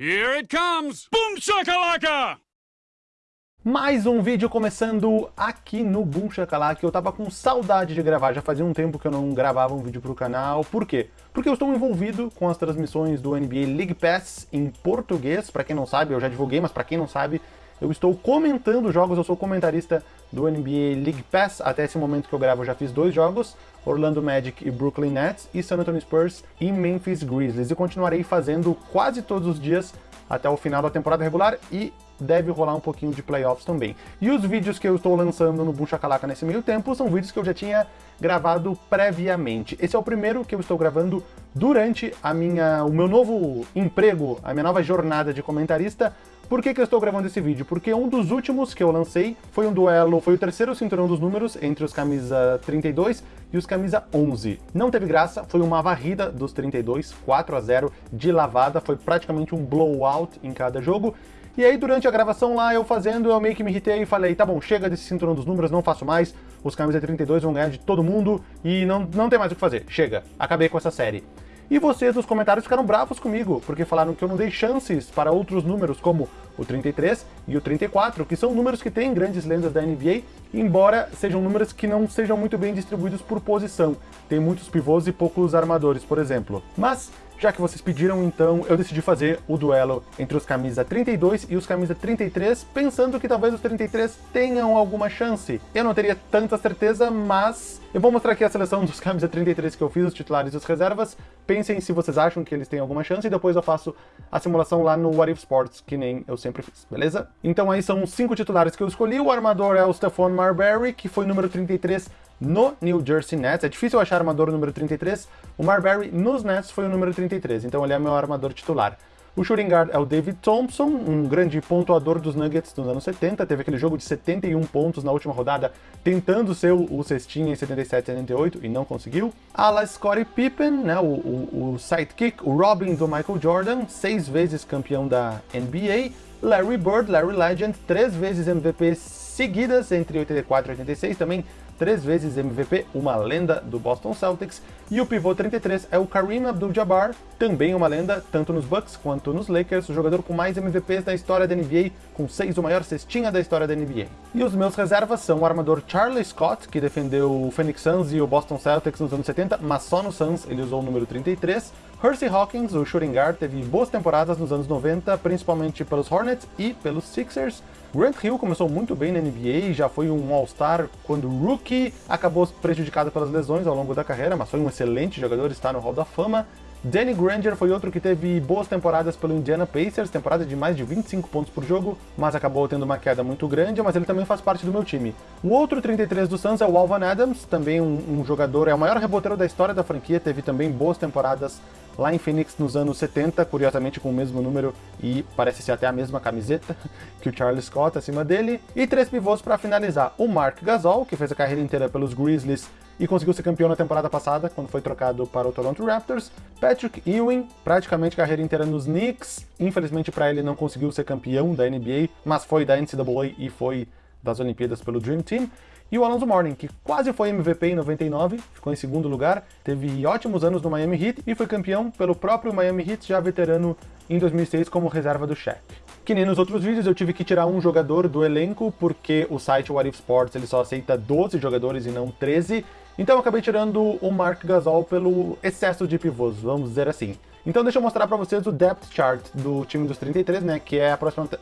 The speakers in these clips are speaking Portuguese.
Here it comes! Boom shakalaka! Mais um vídeo começando aqui no Boom Shakalaka. Eu tava com saudade de gravar, já fazia um tempo que eu não gravava um vídeo pro canal. Por quê? Porque eu estou envolvido com as transmissões do NBA League Pass em português. Pra quem não sabe, eu já divulguei, mas pra quem não sabe, eu estou comentando jogos, eu sou comentarista do NBA League Pass. Até esse momento que eu gravo eu já fiz dois jogos, Orlando Magic e Brooklyn Nets, e San Antonio Spurs e Memphis Grizzlies. E continuarei fazendo quase todos os dias até o final da temporada regular e deve rolar um pouquinho de playoffs também. E os vídeos que eu estou lançando no Boom Shakalaka nesse meio tempo são vídeos que eu já tinha gravado previamente. Esse é o primeiro que eu estou gravando durante a minha, o meu novo emprego, a minha nova jornada de comentarista, por que, que eu estou gravando esse vídeo? Porque um dos últimos que eu lancei foi um duelo, foi o terceiro cinturão dos números entre os camisa 32 e os camisa 11. Não teve graça, foi uma varrida dos 32, 4 a 0 de lavada, foi praticamente um blowout em cada jogo. E aí, durante a gravação lá, eu fazendo, eu meio que me irritei e falei, tá bom, chega desse cinturão dos números, não faço mais, os camisa 32 vão ganhar de todo mundo e não, não tem mais o que fazer, chega, acabei com essa série. E vocês nos comentários ficaram bravos comigo, porque falaram que eu não dei chances para outros números, como o 33 e o 34, que são números que têm grandes lendas da NBA, embora sejam números que não sejam muito bem distribuídos por posição. Tem muitos pivôs e poucos armadores, por exemplo. Mas já que vocês pediram, então eu decidi fazer o duelo entre os camisa 32 e os camisa 33, pensando que talvez os 33 tenham alguma chance. Eu não teria tanta certeza, mas eu vou mostrar aqui a seleção dos camisa 33 que eu fiz, os titulares e as reservas. Pensem se vocês acham que eles têm alguma chance e depois eu faço a simulação lá no What If Sports, que nem eu sempre fiz, beleza? Então aí são cinco titulares que eu escolhi. O armador é o Stephon Marbury, que foi número 33 no New Jersey Nets. É difícil achar armador número 33. O Marbury nos Nets foi o número 33, então ele é meu armador titular. O shooting guard é o David Thompson, um grande pontuador dos Nuggets dos anos 70, teve aquele jogo de 71 pontos na última rodada, tentando ser o, cestinha em 77 78 e não conseguiu. Ala Scottie Pippen, né, o, o, o sidekick, o Robin do Michael Jordan, seis vezes campeão da NBA. Larry Bird, Larry Legend, três vezes MVP seguidas entre 84 e 86, também três vezes MVP, uma lenda do Boston Celtics, e o pivô 33 é o Kareem Abdul-Jabbar, também uma lenda, tanto nos Bucks quanto nos Lakers, o jogador com mais MVPs da história da NBA, com seis o maior cestinha da história da NBA. E os meus reservas são o armador Charlie Scott, que defendeu o Phoenix Suns e o Boston Celtics nos anos 70, mas só no Suns ele usou o número 33, Hersey Hawkins, o shooting guard, teve boas temporadas nos anos 90, principalmente pelos Hornets e pelos Sixers. Grant Hill começou muito bem na NBA, já foi um All-Star quando rookie, acabou prejudicado pelas lesões ao longo da carreira, mas foi um excelente jogador, está no Hall da Fama. Danny Granger foi outro que teve boas temporadas pelo Indiana Pacers, temporada de mais de 25 pontos por jogo, mas acabou tendo uma queda muito grande, mas ele também faz parte do meu time. O outro 33 do Suns é o Alvan Adams, também um, um jogador, é o maior reboteiro da história da franquia, teve também boas temporadas lá em Phoenix nos anos 70, curiosamente com o mesmo número e parece ser até a mesma camiseta que o Charles Scott acima dele. E três pivôs para finalizar, o Mark Gasol, que fez a carreira inteira pelos Grizzlies e conseguiu ser campeão na temporada passada, quando foi trocado para o Toronto Raptors. Patrick Ewing, praticamente carreira inteira nos Knicks, infelizmente para ele não conseguiu ser campeão da NBA, mas foi da NCAA e foi das Olimpíadas pelo Dream Team. E o Alonso Mourning, que quase foi MVP em 99, ficou em segundo lugar, teve ótimos anos no Miami Heat e foi campeão pelo próprio Miami Heat, já veterano em 2006 como reserva do Shaq. Que nem nos outros vídeos, eu tive que tirar um jogador do elenco, porque o site What If Sports ele só aceita 12 jogadores e não 13, então eu acabei tirando o Mark Gasol pelo excesso de pivôs, vamos dizer assim. Então deixa eu mostrar para vocês o depth chart do time dos 33, né, que é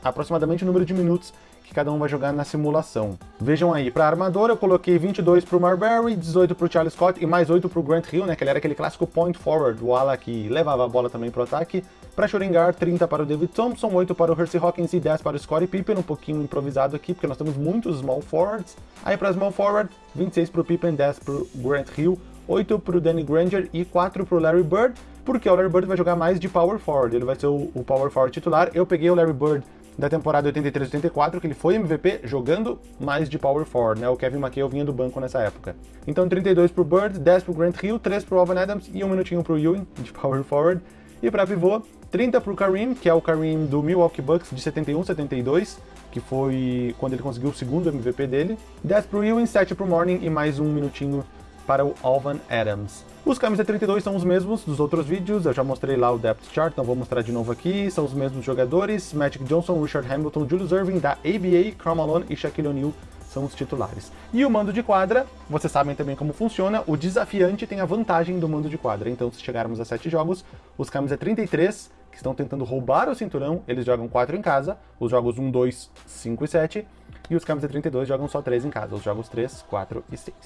aproximadamente o número de minutos que cada um vai jogar na simulação. Vejam aí, para armador eu coloquei 22 para o Marbury, 18 para o Charles Scott e mais 8 para o Grant Hill, né, que ele era aquele clássico point forward, o ala que levava a bola também para o ataque. Para shooting guard, 30 para o David Thompson, 8 para o Hersey Hawkins e 10 para o Scottie Pippen, um pouquinho improvisado aqui, porque nós temos muitos small forwards. Aí para small forward, 26 para o Pippen, 10 para o Grant Hill, 8 para o Danny Granger e 4 para o Larry Bird, porque o Larry Bird vai jogar mais de power forward, ele vai ser o, o power forward titular. Eu peguei o Larry Bird da temporada 83-84, que ele foi MVP jogando mais de power forward, né? O Kevin McHale vinha do banco nessa época. Então 32 pro Bird, 10 pro Grant Hill, 3 pro Alvin Adams e um minutinho pro Ewing, de power forward. E para pivô, 30 pro Kareem, que é o Kareem do Milwaukee Bucks de 71-72, que foi quando ele conseguiu o segundo MVP dele. 10 pro Ewing, 7 pro Morning e mais um minutinho para o Alvan Adams. Os camisa 32 são os mesmos dos outros vídeos, eu já mostrei lá o depth chart, não vou mostrar de novo aqui, são os mesmos jogadores, Magic Johnson, Richard Hamilton, Julius Irving da ABA, Karl Malone e Shaquille O'Neal são os titulares. E o mando de quadra, vocês sabem também como funciona, o desafiante tem a vantagem do mando de quadra, então se chegarmos a 7 jogos, os camisa 33, que estão tentando roubar o cinturão, eles jogam 4 em casa, os jogos 1, 2, 5 e 7, e os camisa 32 jogam só 3 em casa, os jogos 3, 4 e 6.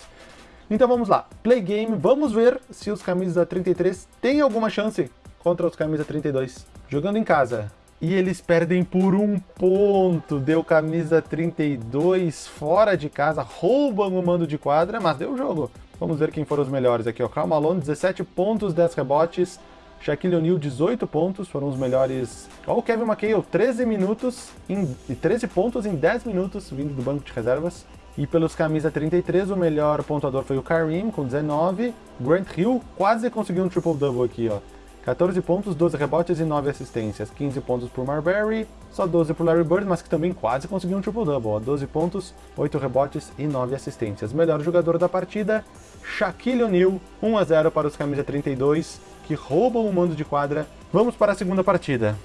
Então vamos lá, play game, vamos ver se os camisas 33 têm alguma chance contra os camisa 32. Jogando em casa, e eles perdem por um ponto, deu camisa 32 fora de casa, roubam o mando de quadra, mas deu o jogo. Vamos ver quem foram os melhores aqui, ó. Karl Malone, 17 pontos, 10 rebotes, Shaquille O'Neal, 18 pontos, foram os melhores. Ó, o Kevin McHale, 13 minutos, em... 13 pontos em 10 minutos, vindo do banco de reservas. E pelos camisa 33, o melhor pontuador foi o Kareem, com 19. Grant Hill quase conseguiu um triple-double aqui, ó. 14 pontos, 12 rebotes e 9 assistências. 15 pontos por Marbury, só 12 por Larry Bird, mas que também quase conseguiu um triple-double. 12 pontos, 8 rebotes e 9 assistências. Melhor jogador da partida, Shaquille O'Neal, 1 a 0 para os camisa 32, que roubam o mando de quadra. Vamos para a segunda partida.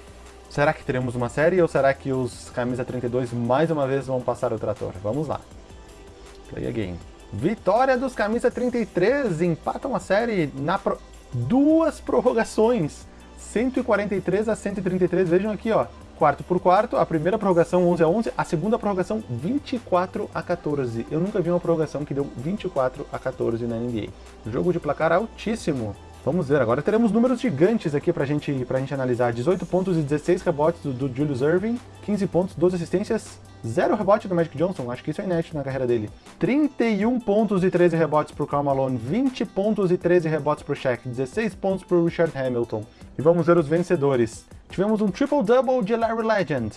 Será que teremos uma série ou será que os camisa 32 mais uma vez vão passar o trator? Vamos lá. Play a game. Vitória dos camisa 33, empatam a série na pro... duas prorrogações. 143 a 133, vejam aqui, ó. Quarto por quarto, a primeira prorrogação 11 a 11, a segunda prorrogação 24 a 14. Eu nunca vi uma prorrogação que deu 24 a 14 na NBA. Jogo de placar altíssimo. Vamos ver, agora teremos números gigantes aqui pra gente, pra gente analisar. 18 pontos e 16 rebotes do, do Julius Irving, 15 pontos, 12 assistências, 0 rebote do Magic Johnson, acho que isso é inédito na carreira dele. 31 pontos e 13 rebotes pro Karl Malone, 20 pontos e 13 rebotes pro Shaq, 16 pontos pro Richard Hamilton. E vamos ver os vencedores. Tivemos um triple-double de Larry Legend.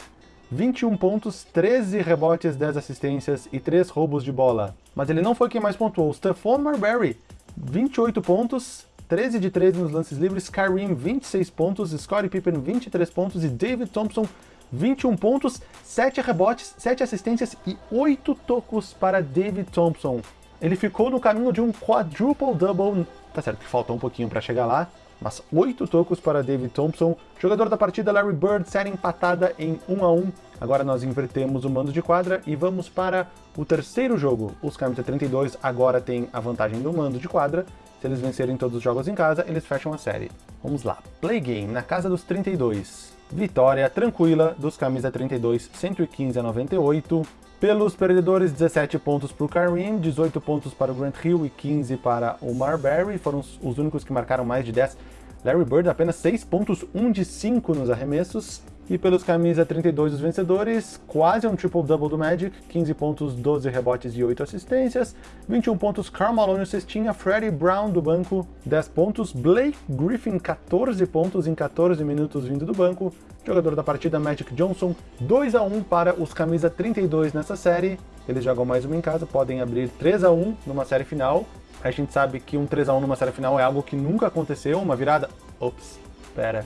21 pontos, 13 rebotes, 10 assistências e 3 roubos de bola. Mas ele não foi quem mais pontuou. Stephon Marbury, 28 pontos, 13 de 13 nos lances livres, Kareem 26 pontos, Scottie Pippen 23 pontos e David Thompson 21 pontos, 7 rebotes, 7 assistências e 8 tocos para David Thompson. Ele ficou no caminho de um quadruple-double, tá certo que faltou um pouquinho para chegar lá, mas 8 tocos para David Thompson. Jogador da partida, Larry Bird, série empatada em 1 a 1. Agora nós invertemos o mando de quadra e vamos para o terceiro jogo. Os Camisa 32 agora têm a vantagem do mando de quadra, se eles vencerem todos os jogos em casa, eles fecham a série. Vamos lá. Play game na casa dos 32. Vitória tranquila dos camisa 32, 115 a 98. Pelos perdedores, 17 pontos para o Kareem, 18 pontos para o Grant Hill e 15 para o Marbury. Foram os únicos que marcaram mais de 10. Larry Bird apenas 6 pontos, 1 de 5 nos arremessos. E pelos camisa 32 dos vencedores, quase um triple-double do Magic, 15 pontos, 12 rebotes e 8 assistências, 21 pontos Karl Malone cestinha, Freddie Brown do banco, 10 pontos, Blake Griffin 14 pontos em 14 minutos vindo do banco, jogador da partida Magic Johnson, 2 a 1 para os camisa 32 nessa série, eles jogam mais uma em casa, podem abrir 3 a 1 numa série final, a gente sabe que um 3 a 1 numa série final é algo que nunca aconteceu, uma virada... Ops, pera.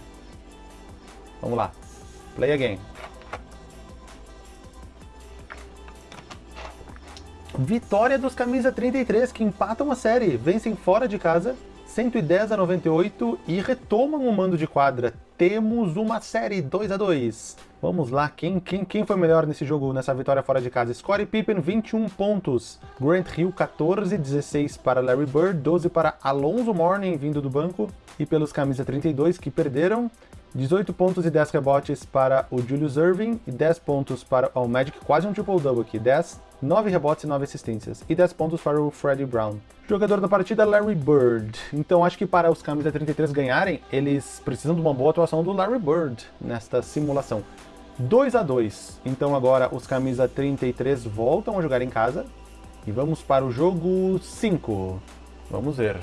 Vamos lá. Play again. Vitória dos camisa 33 que empatam a série, vencem fora de casa 110 a 98 e retomam o mando de quadra. Temos uma série 2 a 2. Vamos lá, quem, quem, quem foi melhor nesse jogo, nessa vitória fora de casa? Scottie Pippen, 21 pontos. Grant Hill, 14, 16 para Larry Bird, 12 para Alonso Mourning, vindo do banco. E pelos camisa 32, que perderam, 18 pontos e 10 rebotes para o Julius Irving e 10 pontos para o Magic, quase um triple-double aqui, 10, 9 rebotes e 9 assistências, e 10 pontos para o Freddie Brown. Jogador da partida, Larry Bird. Então acho que para os camisa 33 ganharem, eles precisam de uma boa atuação do Larry Bird nesta simulação. 2 a 2 Então agora os camisa 33 voltam a jogar em casa. E vamos para o jogo 5. Vamos ver.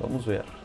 Vamos ver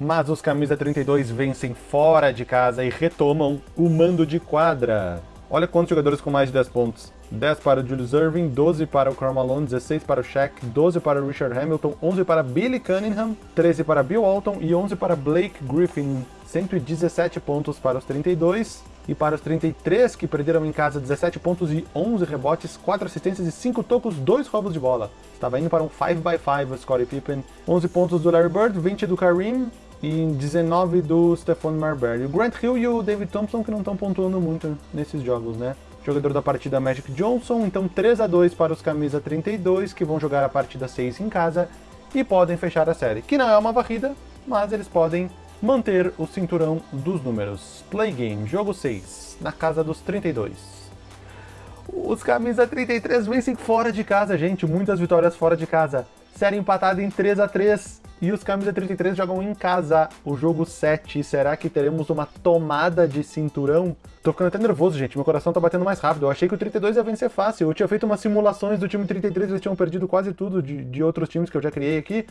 mas os camisa 32 vencem fora de casa e retomam o mando de quadra. Olha quantos jogadores com mais de 10 pontos. 10 para o Julius Irving, 12 para o Karl Malone, 16 para o Shaq, 12 para o Richard Hamilton, 11 para Billy Cunningham, 13 para Bill Walton e 11 para Blake Griffin. 117 pontos para os 32. E para os 33, que perderam em casa 17 pontos e 11 rebotes, 4 assistências e 5 tocos, 2 roubos de bola. Estava indo para um 5x5 o Scottie Pippen. 11 pontos do Larry Bird, 20 do Kareem e 19 do Stephon Marbury. O Grant Hill e o David Thompson que não estão pontuando muito nesses jogos, né? Jogador da partida Magic Johnson, então 3 a 2 para os camisa 32, que vão jogar a partida 6 em casa e podem fechar a série. Que não é uma varrida, mas eles podem manter o cinturão dos números. Play Game, jogo 6, na casa dos 32. Os camisa 33 vencem fora de casa, gente, muitas vitórias fora de casa. Série empatada em 3 a 3 e os camisa 33 jogam em casa o jogo 7. Será que teremos uma tomada de cinturão? Tô ficando até nervoso, gente. Meu coração tá batendo mais rápido. Eu achei que o 32 ia vencer fácil. Eu tinha feito umas simulações do time 33, eles tinham perdido quase tudo de, de outros times que eu já criei aqui.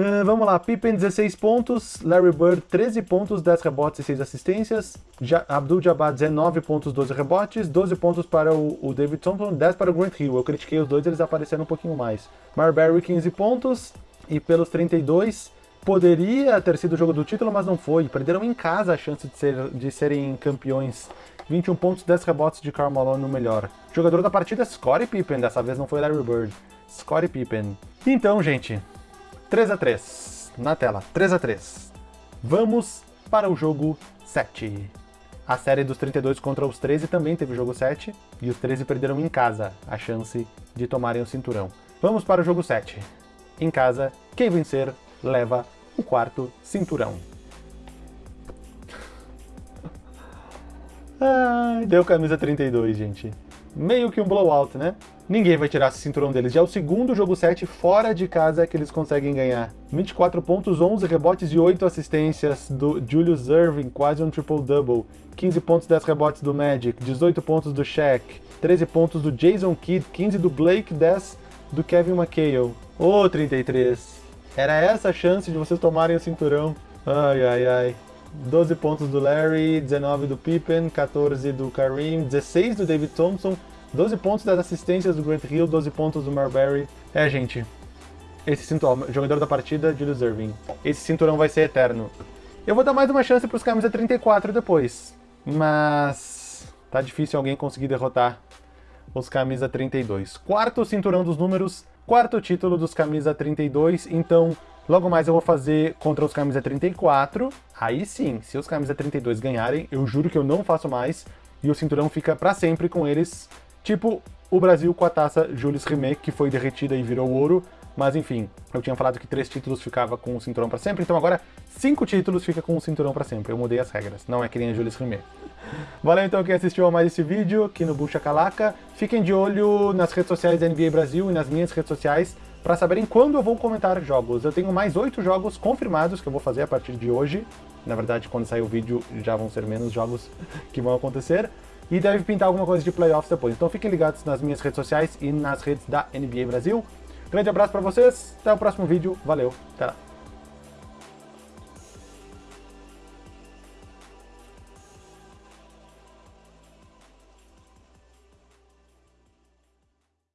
Uh, vamos lá, Pippen 16 pontos, Larry Bird 13 pontos, 10 rebotes e 6 assistências, ja Abdul Jabbar 19 pontos, 12 rebotes, 12 pontos para o, o, David Thompson, 10 para o Grant Hill. Eu critiquei os dois, eles apareceram um pouquinho mais. Marbury 15 pontos e pelos 32 poderia ter sido o jogo do título, mas não foi. Perderam em casa a chance de, ser, de serem campeões. 21 pontos, 10 rebotes de Karl Malone no melhor. Jogador da partida, Scottie Pippen, dessa vez não foi Larry Bird. Scottie Pippen. Então, gente, 3 a 3 na tela, 3 a 3 Vamos para o jogo 7. A série dos 32 contra os 13 também teve jogo 7, e os 13 perderam em casa a chance de tomarem o cinturão. Vamos para o jogo 7. Em casa, quem vencer leva o quarto cinturão. Ai, deu camisa 32, gente meio que um blowout, né? Ninguém vai tirar esse cinturão deles. Já é o segundo jogo 7 fora de casa que eles conseguem ganhar. 24 pontos, 11 rebotes e 8 assistências do Julius Irving, quase um triple-double. 15 pontos, 10 rebotes do Magic, 18 pontos do Shaq, 13 pontos do Jason Kidd, 15 do Blake, 10 do Kevin McHale. Ô, oh, 33! Era essa a chance de vocês tomarem o cinturão. Ai, ai, ai. 12 pontos do Larry, 19 do Pippen, 14 do Kareem, 16 do David Thompson, 12 pontos das assistências do Grant Hill, 12 pontos do Marbury. É, gente, esse cinturão, jogador da partida, Julius Irving. Esse cinturão vai ser eterno. Eu vou dar mais uma chance para os camisa 34 depois, mas tá difícil alguém conseguir derrotar os camisa 32. Quarto cinturão dos números, quarto título dos camisa 32, então Logo mais eu vou fazer contra os camisa 34. Aí sim, se os camisa 32 ganharem, eu juro que eu não faço mais. E o cinturão fica para sempre com eles. Tipo o Brasil com a taça Julius Rimet, que foi derretida e virou ouro. Mas enfim, eu tinha falado que três títulos ficava com o cinturão para sempre, então agora cinco títulos fica com o cinturão para sempre. Eu mudei as regras, não é que nem a Julius Rimet. Valeu então quem assistiu a mais esse vídeo aqui no Bucha Calaca. Fiquem de olho nas redes sociais da NBA Brasil e nas minhas redes sociais para saberem quando eu vou comentar jogos. Eu tenho mais oito jogos confirmados que eu vou fazer a partir de hoje. Na verdade, quando sair o vídeo, já vão ser menos jogos que vão acontecer. E deve pintar alguma coisa de playoffs depois. Então fiquem ligados nas minhas redes sociais e nas redes da NBA Brasil. Grande abraço para vocês, até o próximo vídeo, valeu, até lá.